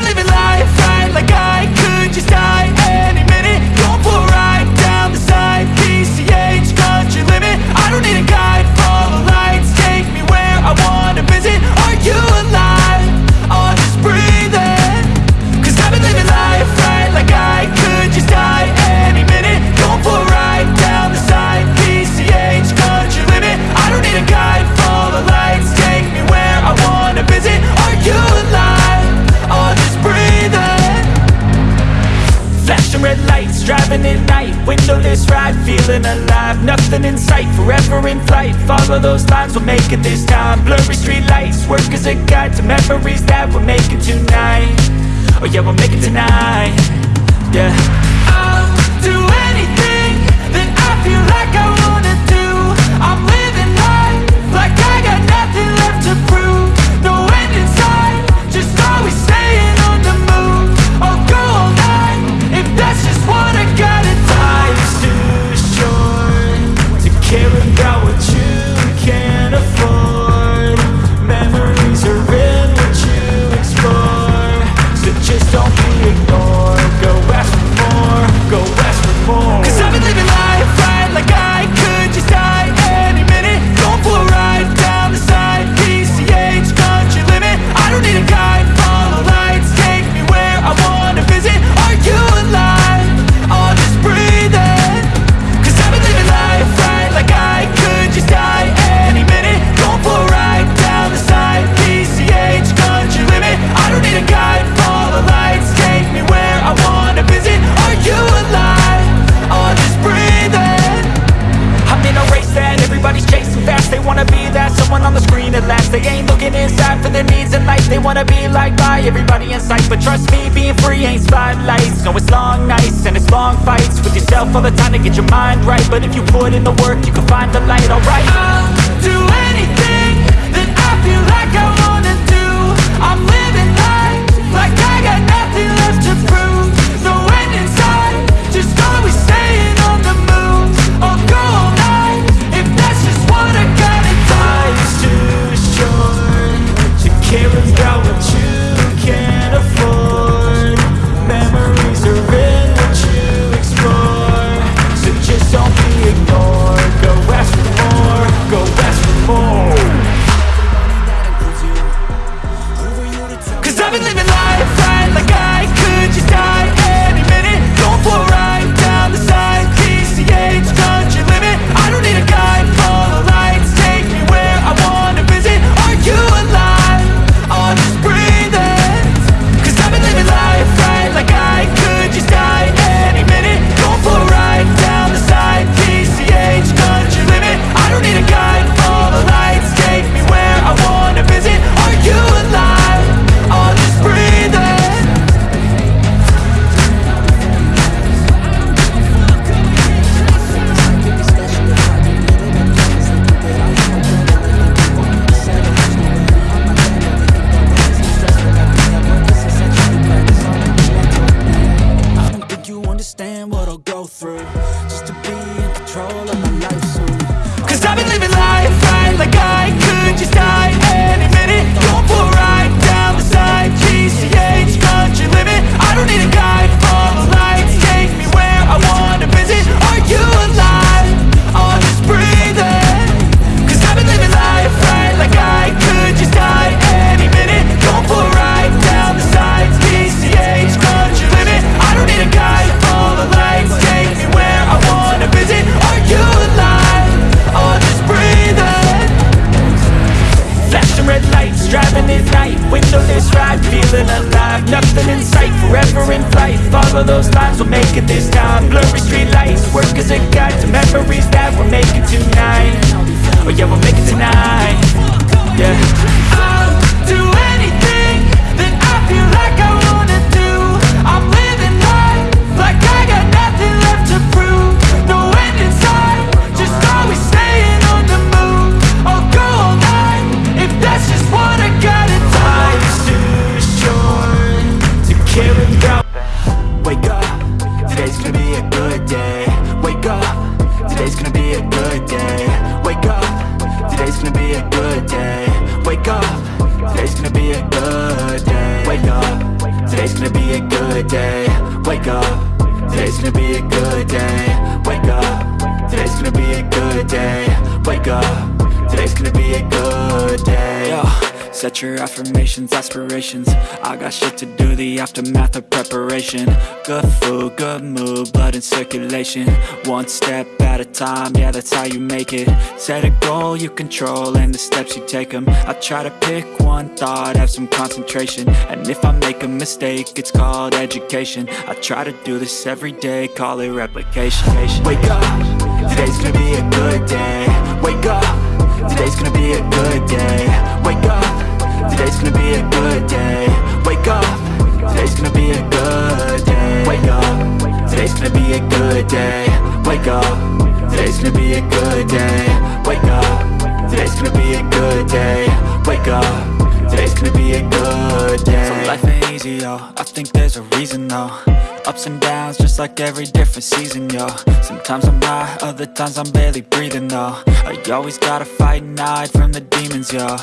we live flashing red lights, driving at night Windowless ride, feeling alive Nothing in sight, forever in flight. Follow those lines, we'll make it this time. Blurry street lights, work as a guide To memories that we're making tonight. Oh yeah, we'll make it tonight. Yeah. I'll do anything that I feel like I wanna do. I'm living life like I got nothing left to prove. They wanna be like I, everybody in sight. But trust me, being free ain't spotlights. No, it's long nights and it's long fights. With yourself all the time to get your mind right. But if you put in the work, you can find the light, alright. I'll do anything that I feel like I wanna do. I'm living life like I got nothing left to prove. flight Follow those lines, we'll make it. This time Blurry street lights, work as a guide To memories that we're making tonight. Oh yeah, we'll make it tonight. Yeah. a good day Wake up, today's gonna be a good day. Wake up, today's gonna be a good day. Wake up, today's gonna be a good day. Wake up, today's gonna be a good day. Yo set your affirmations, aspirations. I got shit to do, the aftermath of preparation. Good food, good mood, blood in circulation. One step at a time, yeah that's how you make it. Set a goal you control and the steps you take them I try to pick one thought, have some concentration. And if I make a mistake, it's called education. I try to do this every day, call it replication. Wake up, today's gonna be a good day. Wake up, today's gonna be a good day. Wake up, today's gonna be a good day. Wake up, today's gonna be a good day. Wake up, today's gonna be a good day. Wake up, today's gonna be a good day. Wake up, today's gonna be a good day. Wake up, today's gonna be a good day. So life ain't easy, yo, I think there's a reason though Ups and downs, just like every different season, yo Sometimes I'm high, other times I'm barely breathing, though I always gotta fight and hide from the demons, yo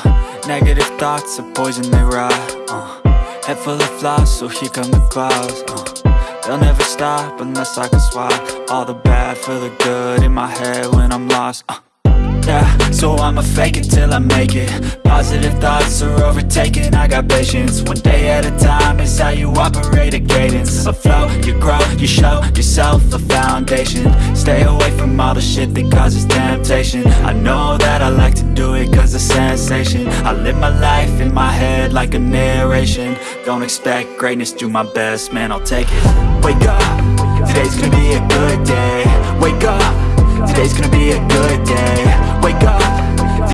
Negative thoughts are poison, they rot, uh. Head full of flies, so here come the clouds, uh. They'll never stop unless I can swap All the bad for the good in my head when I'm lost, uh. So I'ma fake it till I make it. Positive thoughts are overtaken, I got patience. One day at a time is how you operate a cadence. A flow, you grow, you show yourself a foundation. Stay away from all the shit that causes temptation. I know that I like to do it cause it's sensation. I live my life in my head like a narration. Don't expect greatness, do my best, man, I'll take it. Wake up, today's gonna be a good day. Wake up Today's gonna be a good day Wake up